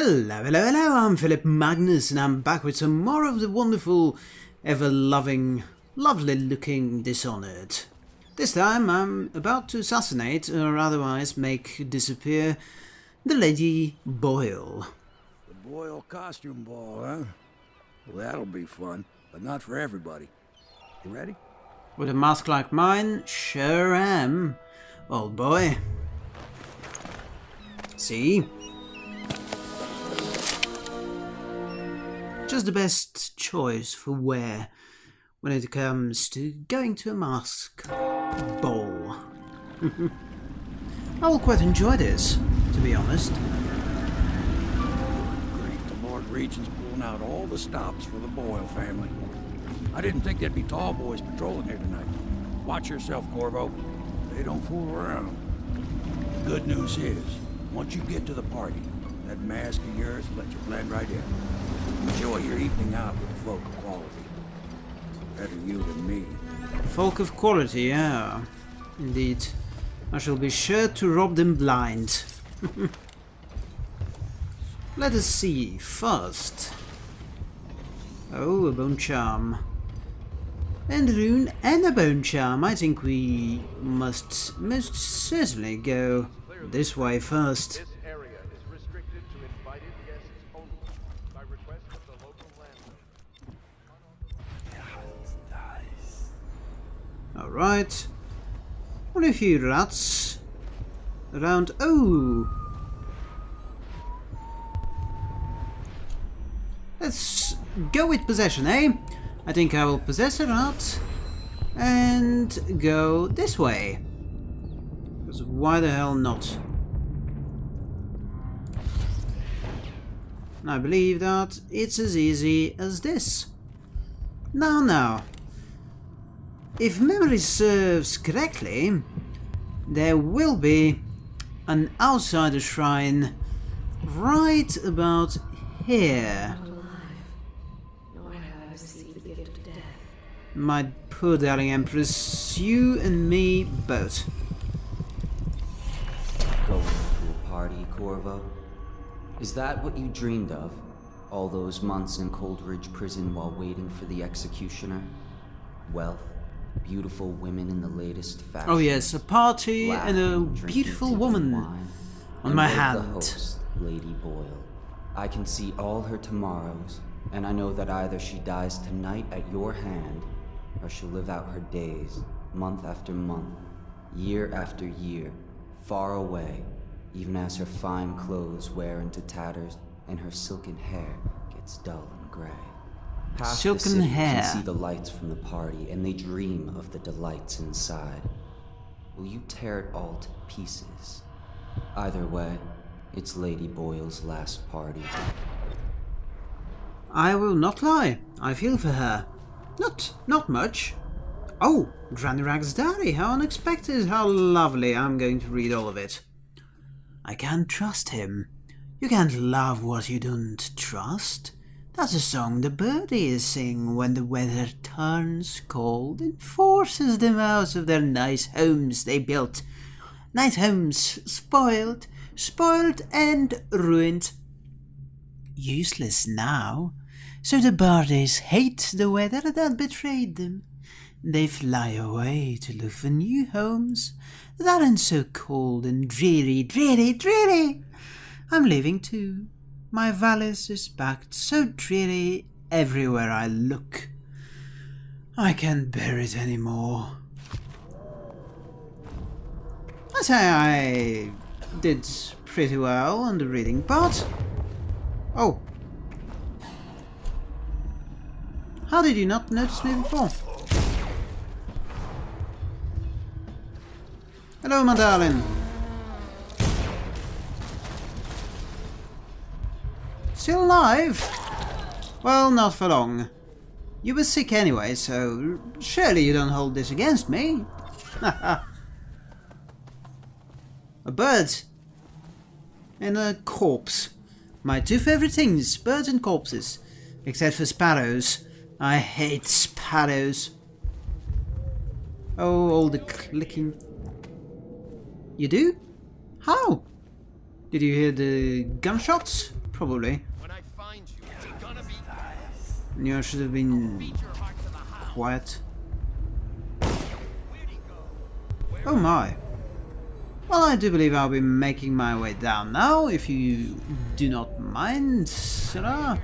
Hello, hello, hello, I'm Philip Magnus and I'm back with some more of the wonderful, ever-loving, lovely-looking Dishonored. This time I'm about to assassinate, or otherwise make disappear, the Lady Boyle. The Boyle costume ball, huh? Well, that'll be fun, but not for everybody. You ready? With a mask like mine, sure am, old boy. See? Just the best choice for wear when it comes to going to a mask ball. I will quite enjoy this, to be honest. Great, the Lord Regent's pulling out all the stops for the Boyle family. I didn't think there'd be tall boys patrolling here tonight. Watch yourself, Corvo. They don't fool around. The good news is, once you get to the party, that mask of yours will let you blend right in. Enjoy your evening out with folk of quality. Better you than me. Folk of quality, yeah. Indeed. I shall be sure to rob them blind. Let us see, first. Oh, a bone charm. And a rune and a bone charm. I think we must most certainly go this way first. Alright. Only a few rats around. Oh! Let's go with possession, eh? I think I will possess a rat and go this way. Because why the hell not? I believe that it's as easy as this. Now, now, if memory serves correctly, there will be an outsider shrine right about here. My poor darling Empress, you and me both. Going to a party, Corvo? Is that what you dreamed of? All those months in Coldridge Prison while waiting for the executioner? Wealth, beautiful women in the latest fashion. Oh yes, a party and a beautiful woman on my hand. The host, Lady Boyle. I can see all her tomorrows, and I know that either she dies tonight at your hand, or she'll live out her days, month after month, year after year, far away, even as her fine clothes wear into tatters and her silken hair gets dull and gray. Half Silken hair. can see the lights from the party, and they dream of the delights inside. Will you tear it all to pieces? Either way, it's Lady Boyle's last party. I will not lie. I feel for her. Not, not much. Oh, Granny Rag's diary. How unexpected. How lovely. I'm going to read all of it. I can't trust him. You can't love what you don't trust. That's a song the birdies sing when the weather turns cold and forces them out of their nice homes they built. Nice homes spoiled, spoiled and ruined. Useless now. So the birdies hate the weather that betrayed them. They fly away to look for new homes that aren't so cold and dreary, dreary, dreary. I'm leaving too. My valise is packed so dreary everywhere I look. I can't bear it anymore. I say I did pretty well on the reading part. Oh. How did you not notice me before? Hello, my darling. Still alive? Well, not for long. You were sick anyway, so surely you don't hold this against me. a bird. And a corpse. My two favorite things, birds and corpses. Except for sparrows. I hate sparrows. Oh, all the clicking. You do? How? Did you hear the gunshots? Probably. When I find you, it's gonna be Knew I should have been quiet. Oh my. Well, I do believe I'll be making my way down now, if you do not mind, Sarah.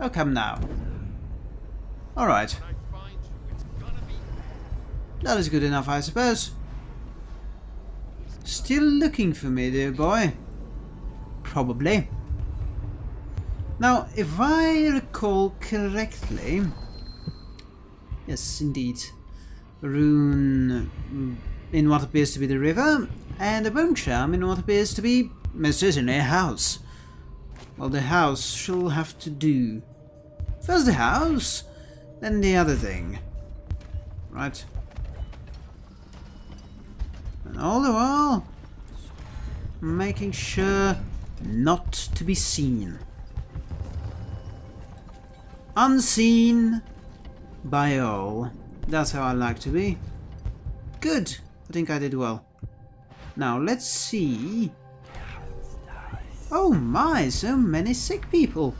Oh, come now. Alright, you, that is good enough, I suppose. Still looking for me, dear boy? Probably. Now, if I recall correctly... Yes, indeed. Rune mm, in what appears to be the river, and a bone charm in what appears to be, most certainly, a house. Well, the house shall have to do. First the house, then the other thing. Right. And all the while, making sure not to be seen. Unseen by all. That's how I like to be. Good. I think I did well. Now, let's see. Oh my, so many sick people.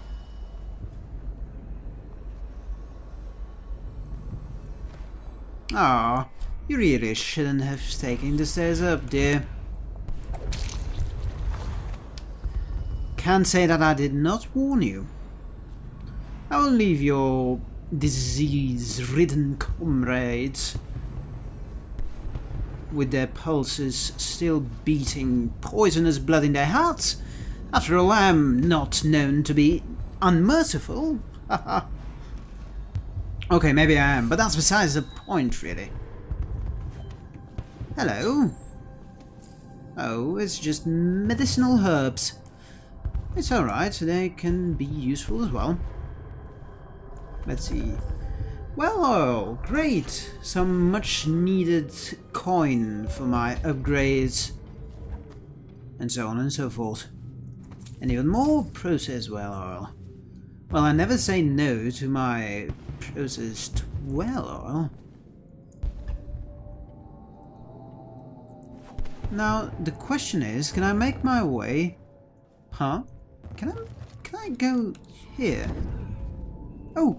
Ah, you really shouldn't have taken the stairs up, dear. Can't say that I did not warn you. I will leave your disease-ridden comrades with their pulses still beating poisonous blood in their hearts. After all, I am not known to be unmerciful. okay, maybe I am, but that's besides the point, really. Hello. Oh, it's just medicinal herbs. It's alright, they can be useful as well. Let's see. Well, oh, great! Some much needed coin for my upgrades. And so on and so forth. And even more processed whale oil. Well, I never say no to my processed whale oil. Now, the question is, can I make my way... Huh? Can I, can I go here? Oh,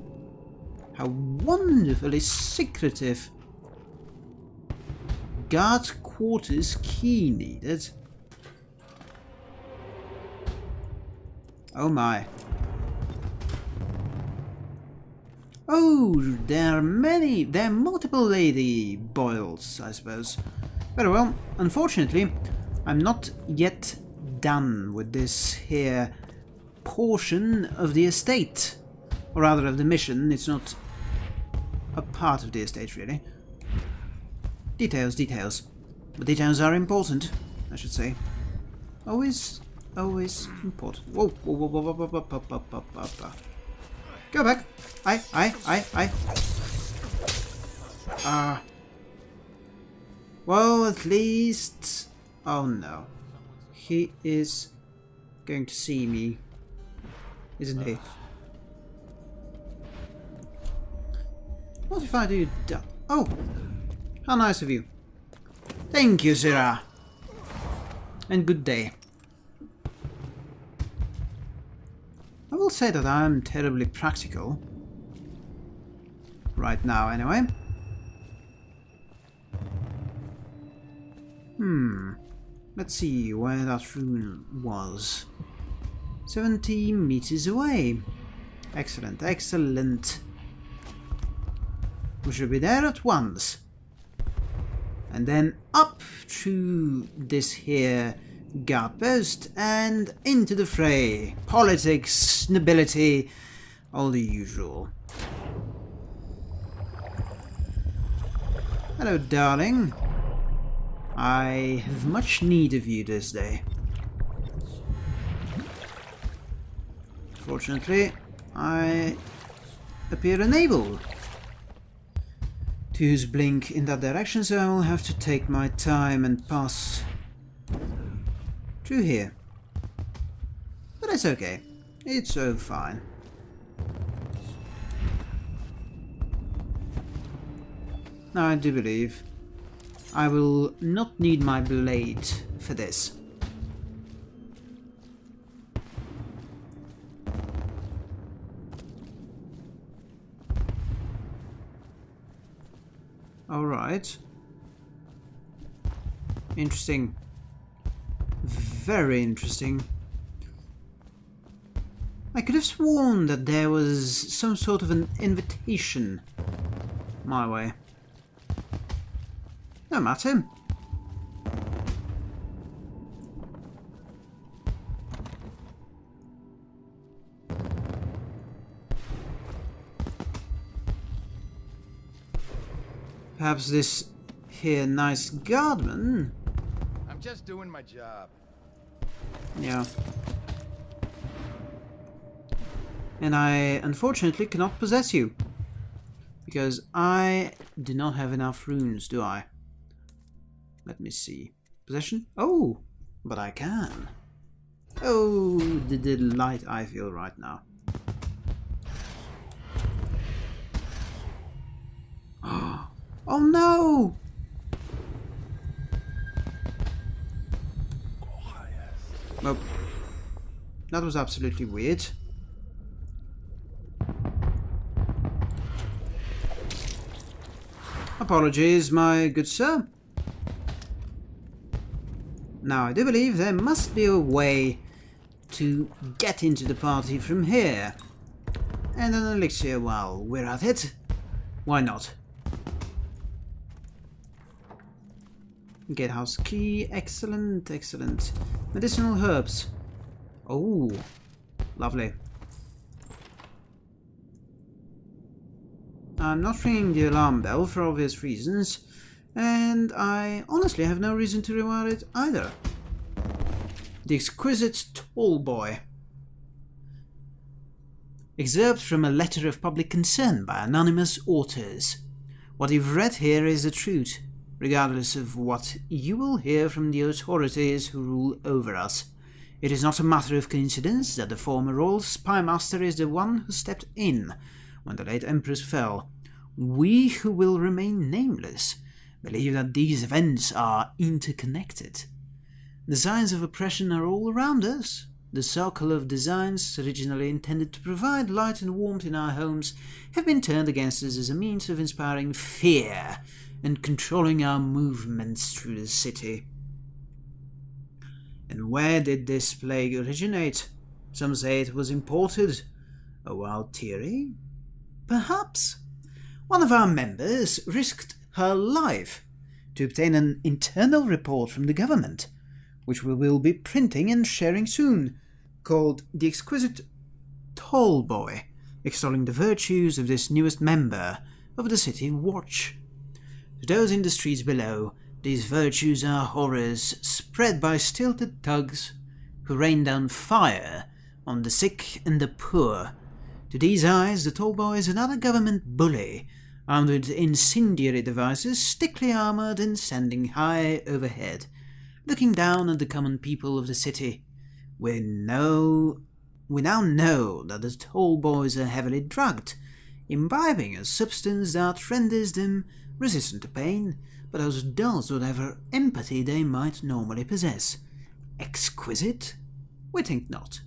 how wonderfully secretive. Guard quarters key needed. Oh my. Oh, there are many, there are multiple Lady Boyles, I suppose. Very well, unfortunately, I'm not yet done with this here portion of the estate. Or rather of the mission, it's not a part of the estate really. Details, details. But details are important, I should say. Always, always important. Whoa, whoa, whoa, whoa, whoa, whoa, whoa, whoa, whoa, whoa, whoa. Go back. I, I, I, I. Ah. Well, at least... Oh no. He is going to see me. Isn't he? What if I do that? Oh! How nice of you. Thank you, Zira. And good day. I will say that I am terribly practical. Right now, anyway. Hmm. Let's see where that rune was. 70 meters away. Excellent, excellent. We should be there at once. And then up to this here guard post and into the fray. Politics, nobility, all the usual. Hello, darling. I have much need of you this day. Fortunately, I appear unable to use blink in that direction, so I will have to take my time and pass through here. But it's okay. It's so fine. Now I do believe I will not need my blade for this. Alright. Interesting. Very interesting. I could have sworn that there was some sort of an invitation my way. No matter. Perhaps this here nice guardman? I'm just doing my job. Yeah. And I unfortunately cannot possess you. Because I do not have enough runes, do I? Let me see. Possession? Oh, but I can. Oh, the delight I feel right now. Oh no! Well, that was absolutely weird. Apologies, my good sir. Now, I do believe there must be a way to get into the party from here. And an elixir while we're at it. Why not? Gatehouse key, excellent, excellent. Medicinal herbs. Oh, lovely. I'm not ringing the alarm bell for obvious reasons, and I honestly have no reason to rewire it either. The exquisite tall boy. Excerpt from a letter of public concern by anonymous authors. What you've read here is the truth, regardless of what you will hear from the authorities who rule over us. It is not a matter of coincidence that the former royal spy master is the one who stepped in when the late empress fell. We who will remain nameless believe that these events are interconnected. The signs of oppression are all around us. The circle of designs originally intended to provide light and warmth in our homes have been turned against us as a means of inspiring fear and controlling our movements through the city. And where did this plague originate? Some say it was imported. A wild theory? Perhaps. One of our members risked her life to obtain an internal report from the government, which we will be printing and sharing soon, called The Exquisite Tall Boy, extolling the virtues of this newest member of the City Watch. To those in the streets below, these virtues are horrors spread by stilted thugs who rain down fire on the sick and the poor. To these eyes, the tall boy is another government bully, armed with incendiary devices, thickly armoured and standing high overhead, looking down at the common people of the city. We know we now know that the tall boys are heavily drugged, imbibing a substance that renders them resistant to pain, but as dulls whatever empathy they might normally possess. Exquisite? We think not.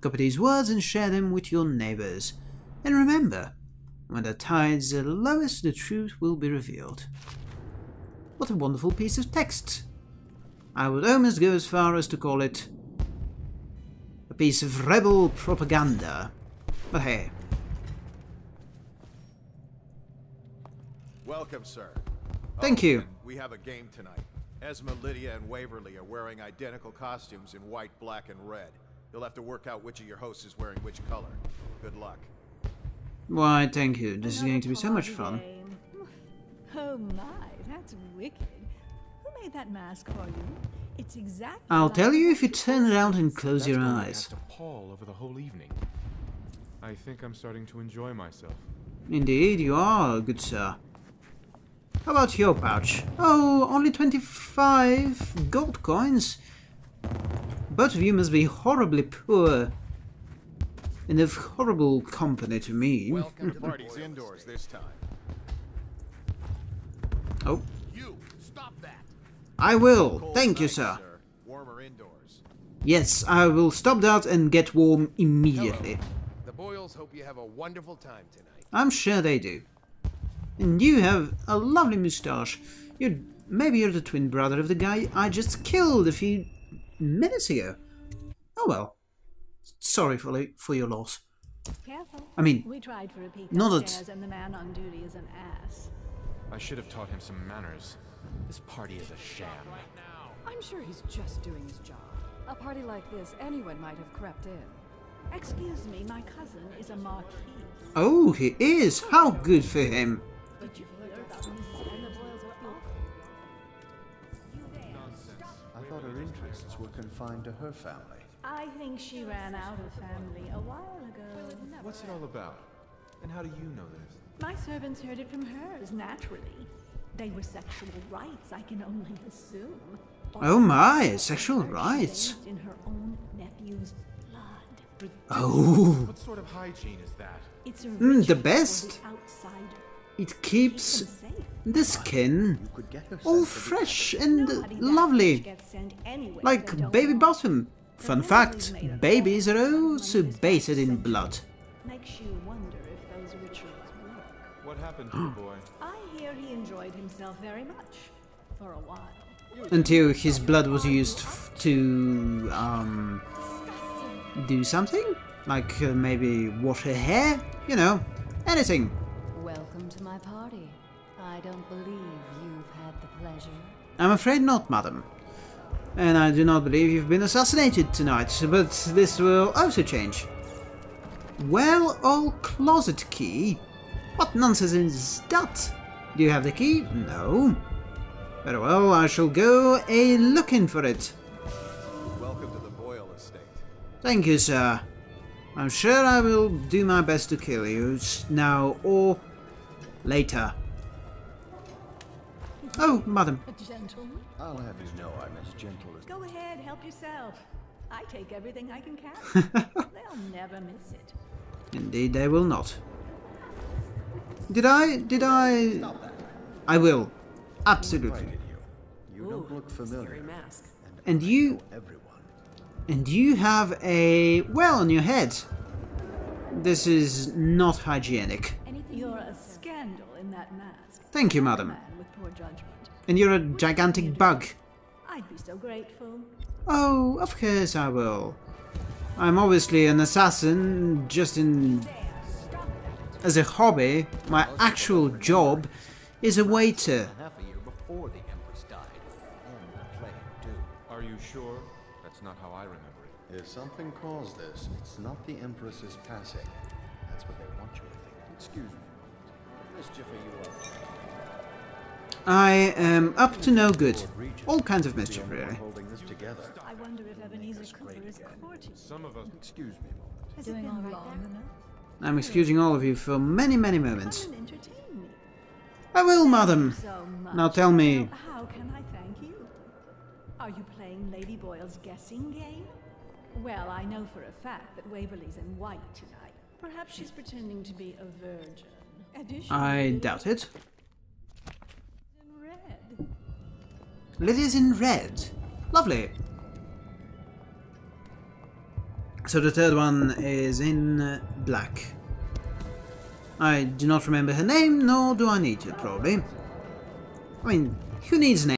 Copy these words and share them with your neighbours. And remember, when the tides are lowest, the truth will be revealed. What a wonderful piece of text. I would almost go as far as to call it a piece of rebel propaganda. But hey, Welcome, sir. Thank Oh, you. We have a game tonight. Esma, Lydia, and Waverly are wearing identical costumes in white, black, and red. You'll have to work out which of your hosts is wearing which color. Good luck. why thank you. This is going to be so much fun. game. Oh my, that's wicked. Who made that mask for you? It's exactly I'll like tell you if you turn around and close That's your why we eyes. have to pall over the whole evening. I think I'm starting to enjoy myself. Indeed, you are, good sir. How about your pouch? Oh, only 25 gold coins? Both of you must be horribly poor. And of horrible company to me. Welcome to party's indoors this time. Oh, You stop that. I will. Cold Thank you, night, sir. Yes, I will stop that and get warm immediately. The Boyles hope you have a wonderful time tonight. I'm sure they do. And you have a lovely moustache. You're maybe you're the twin brother of the guy I just killed a few minutes ago. Oh well. Sorry for for your loss. Careful. I mean, we tried for a peek not that- and the man on duty is an ass. I should have taught him some manners. This party is a sham. I'm sure he's just doing his job. A party like this, anyone might have crept in. Excuse me, my cousin is a marquis. Oh, he is. How good for him. Did you hear about Mrs. Anna Boyle's off? I thought her interests were confined to her family. I think she ran out of family a while ago. What's it all about? And how do you know this? My servants heard it from hers, naturally. They were sexual rites, I can only assume. Oh my, sexual rites. In her own nephew's blood. Oh, What sort of hygiene is that? It's a Mm, the best. the outsider. It keeps Keep them safe. the skin You could get her all sent to the- fresh and lovely, rich gets sent anywhere they like baby want. bottom. Fun fact: Weasleys made a babies are fortune on also bathed in blood. Makes you wonder if those rituals work. What happened to the boy? I hear he enjoyed himself very much for a while. Until his blood was used f- to um do something, like uh, maybe wash her hair, you know, anything. Welcome to my party. I don't believe you've had the pleasure. I'm afraid not, madam. And I do not believe you've been assassinated tonight, but this will also change. Well, old closet key? What nonsense is that? Do you have the key? No. Very well, I shall go a looking for it. Welcome to the Boyle estate. Thank you, sir. I'm sure I will do my best to kill you now or later. Oh, madam. A gentleman? I'll have you know I'm as gentle as... Go ahead, help yourself. I take everything I can catch. They'll never miss it. Indeed, they will not. Did I? Did I? I will. Absolutely. invited you. You don't look familiar. mask. And you, Everyone. and you have a well on your head. This is not hygienic. You're a scandal in that mask. Thank you, madam. with poor judgment. And you're a gigantic bug. I'd be so grateful. Oh, of course I will. I'm obviously an assassin, just in as a hobby. My actual job is a waiter. Half a year before the Empress died. And the plague, too. Are you sure? That's not how I remember it. If something caused this, it's not the Empress's passing. That's what they want you to think. Excuse me. I am up to no good. All kinds of mischief, really. holding this together. I wonder if Ebenezer Cooper is courting. Some of us. Excuse me a moment. Has it been long enough? I'm excusing all of you for many, many moments. Come and entertain me. I will, madam. Now tell me, how can I thank you? Are you playing Lady Boyle's guessing game? Well, I know for a fact that Waverly's in white tonight. Perhaps she's pretending to be a virgin. I doubt it. in red. Lydia's in red. Lovely. So the third one is in black. I do not remember her name, nor do I need to, probably. I mean, who needs name?